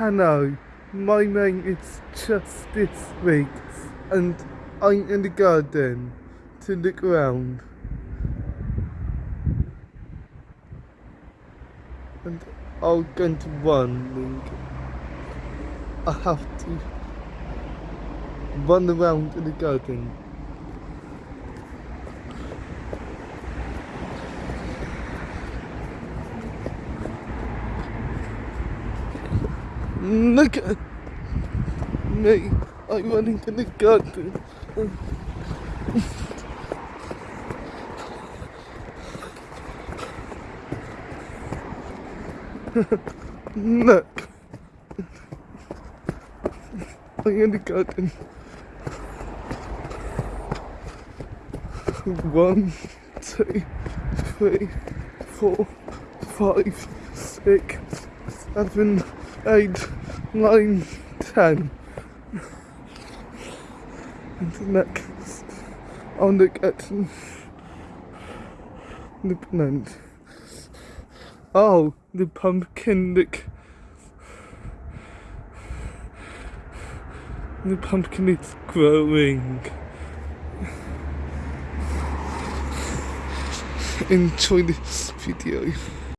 Hello, my name is Justice Weeks, and I'm in the garden to look around. And I'm going to run. I have to run around in the garden. Look at me. I'm running in the garden. Look. I'm in the garden. One, two, three, four, five, six, seven, eight, nine, ten. And next, I'll look the plant. Oh, the pumpkin look. The pumpkin is growing. Enjoy this video.